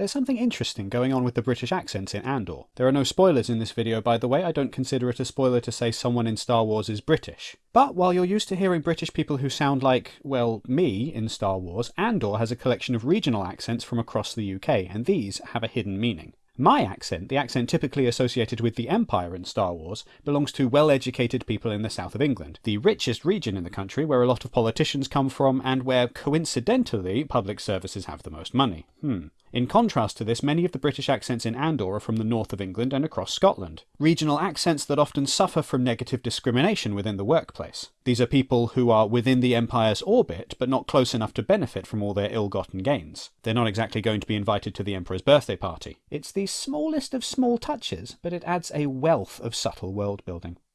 There's something interesting going on with the British accents in Andor. There are no spoilers in this video, by the way, I don't consider it a spoiler to say someone in Star Wars is British. But while you're used to hearing British people who sound like, well, me in Star Wars, Andor has a collection of regional accents from across the UK, and these have a hidden meaning. My accent, the accent typically associated with the Empire in Star Wars, belongs to well-educated people in the south of England, the richest region in the country where a lot of politicians come from and where, coincidentally, public services have the most money. Hmm. In contrast to this, many of the British accents in Andor are from the north of England and across Scotland, regional accents that often suffer from negative discrimination within the workplace. These are people who are within the Empire's orbit, but not close enough to benefit from all their ill-gotten gains. They're not exactly going to be invited to the Emperor's birthday party. It's the smallest of small touches, but it adds a wealth of subtle world building.